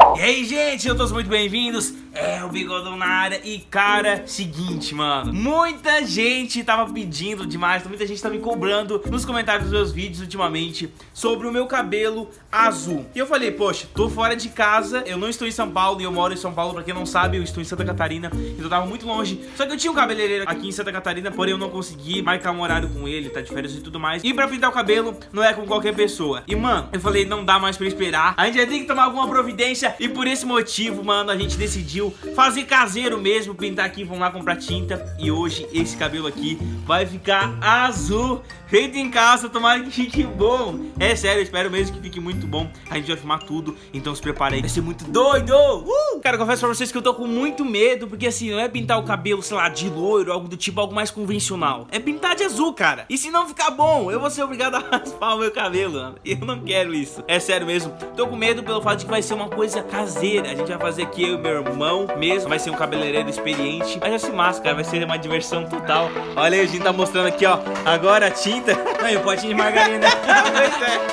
E aí, gente, eu todos muito bem-vindos. É o Bigodão na área. E, cara, seguinte, mano. Muita gente tava pedindo demais Muita gente tava me cobrando nos comentários dos meus vídeos ultimamente Sobre o meu cabelo azul. E eu falei, poxa, tô fora de casa Eu não estou em São Paulo e eu moro em São Paulo Pra quem não sabe, eu estou em Santa Catarina Então eu tava muito longe. Só que eu tinha um cabeleireiro aqui em Santa Catarina Porém eu não consegui marcar um horário com ele Tá de férias e tudo mais. E pra pintar o cabelo não é com qualquer pessoa. E, mano, eu falei, não dá mais pra esperar. A gente vai ter que tomar alguma providência E por esse motivo, mano, a gente decidiu fazer caseiro mesmo, pintar aqui, vamos lá comprar tinta. E hoje esse cabelo aqui vai ficar azul, feito em casa, tomara que fique bom. É sério, espero mesmo que fique muito bom. A gente vai filmar tudo, então se prepare aí, vai ser muito doido. Uh! Cara, confesso pra vocês que eu tô com muito medo, porque assim, não é pintar o cabelo, sei lá, de loiro, algo do tipo, algo mais convencional. É pintar de azul, cara. E se não ficar bom, eu vou ser obrigado a raspar o meu cabelo, eu não quero isso. É sério mesmo. Tô com medo pelo fato de que vai ser uma coisa caseira. A gente vai fazer aqui eu e meu irmão mão mesmo, vai ser um cabeleireiro experiente. Mas já se massa, cara, vai ser uma diversão total. Olha aí, a gente tá mostrando aqui, ó, agora a tinta. Aí, o potinho de margarina. pois é.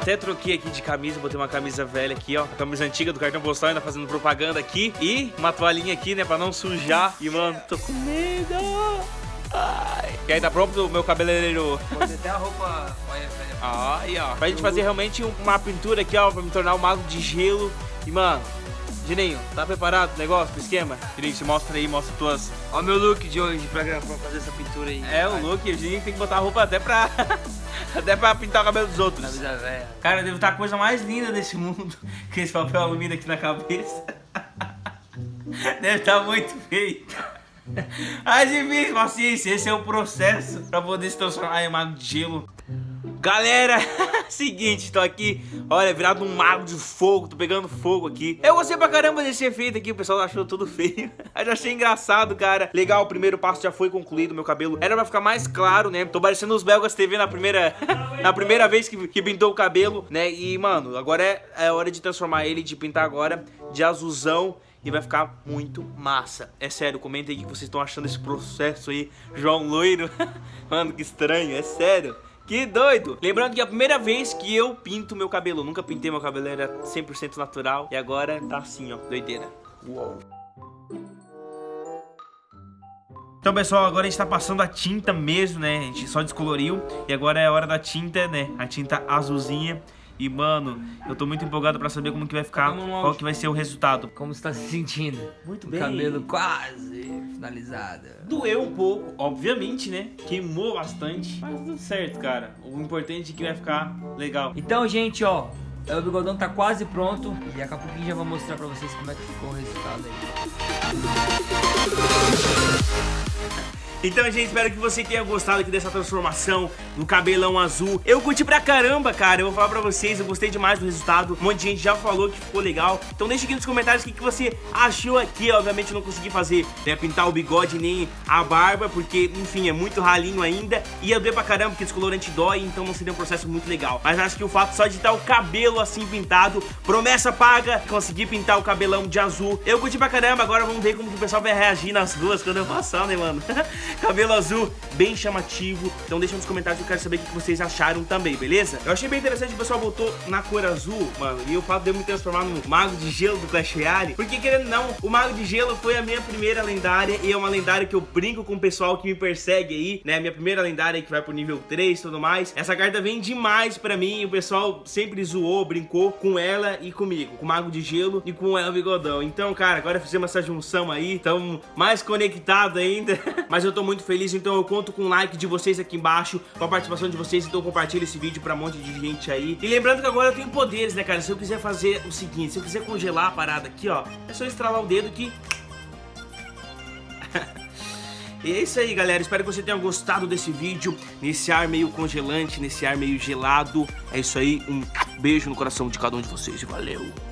até troquei aqui de camisa, botei uma camisa velha aqui, ó. A camisa antiga do cartão postal, ainda fazendo propaganda aqui. E uma toalhinha aqui, né, pra não sujar. E, mano, tô com medo. Ai. E aí, tá pronto o meu cabeleireiro? Você tem a roupa... Aí, ó. Pra gente fazer realmente uma pintura aqui, ó, pra me tornar um mago de gelo. E, mano, Gininho, tá preparado o negócio, o esquema? Gininho, se mostra aí, mostra tuas... Ó o meu look de hoje pra, pra fazer essa pintura aí. É, o look, o Gininho tem que botar a roupa até pra... até pra pintar o cabelo dos outros. Camisa velha. Cara, deve estar a coisa mais linda desse mundo, com esse papel alumínio aqui na cabeça. deve estar muito feio. Enfim, paciência, esse é o processo pra poder se transformar em mago de gelo. Galera, seguinte, tô aqui, olha, virado um mago de fogo, tô pegando fogo aqui. Eu gostei pra caramba desse efeito aqui, o pessoal achou tudo feio. Eu achei engraçado, cara. Legal, o primeiro passo já foi concluído, meu cabelo era pra ficar mais claro, né? Tô parecendo os belgas TV na primeira, na primeira vez que, que pintou o cabelo, né? E, mano, agora é, é hora de transformar ele, de pintar agora de azulzão e vai ficar muito massa. É sério, comenta aí o que vocês estão achando desse processo aí, João Loiro. Mano, que estranho, é sério. Que doido! Lembrando que é a primeira vez que eu pinto meu cabelo. Nunca pintei meu cabelo, era 100% natural. E agora tá assim, ó, doideira. Uou. Então, pessoal, agora a gente tá passando a tinta mesmo, né? A gente só descoloriu. E agora é a hora da tinta, né? A tinta azulzinha. E, mano, eu tô muito empolgado pra saber como que vai ficar, qual que vai ser o resultado. Como você tá se sentindo? Muito o bem. cabelo quase finalizado. Doeu um pouco, obviamente, né? Queimou bastante, mas tudo certo, cara. O importante é que vai ficar legal. Então, gente, ó, o bigodão tá quase pronto e daqui a pouquinho já vou mostrar pra vocês como é que ficou o resultado aí. Então, gente, espero que você tenha gostado aqui dessa transformação no cabelão azul. Eu curti pra caramba, cara. Eu vou falar pra vocês, eu gostei demais do resultado. Um monte de gente já falou que ficou legal. Então deixa aqui nos comentários o que, que você achou aqui. Obviamente eu não consegui fazer, né, pintar o bigode nem a barba, porque, enfim, é muito ralinho ainda. Ia doer pra caramba, porque descolorante dói, então não seria um processo muito legal. Mas acho que o fato só de estar o cabelo assim pintado, promessa paga, conseguir pintar o cabelão de azul. Eu curti pra caramba, agora vamos ver como que o pessoal vai reagir nas ruas quando eu passar, né, mano? Cabelo azul, bem chamativo. Então deixa nos comentários que eu quero saber o que vocês acharam também, beleza? Eu achei bem interessante o pessoal botou na cor azul, mano. E o fato de eu me transformar no Mago de Gelo do Clash Royale. Porque, querendo não, o Mago de Gelo foi a minha primeira lendária. E é uma lendária que eu brinco com o pessoal que me persegue aí, né? Minha primeira lendária que vai pro nível 3 e tudo mais. Essa carta vem demais pra mim. O pessoal sempre zoou, brincou com ela e comigo. Com o Mago de Gelo e com ela Bigodão. Então, cara, agora fizemos essa junção aí. Estamos mais conectados ainda. Mas eu tô muito feliz, então eu conto com o like de vocês aqui embaixo, com a participação de vocês, então compartilha esse vídeo pra um monte de gente aí. E lembrando que agora eu tenho poderes, né, cara? Se eu quiser fazer o seguinte, se eu quiser congelar a parada aqui, ó, é só estralar o dedo que... E é isso aí, galera. Espero que você tenha gostado desse vídeo, nesse ar meio congelante, nesse ar meio gelado. É isso aí, um beijo no coração de cada um de vocês e valeu!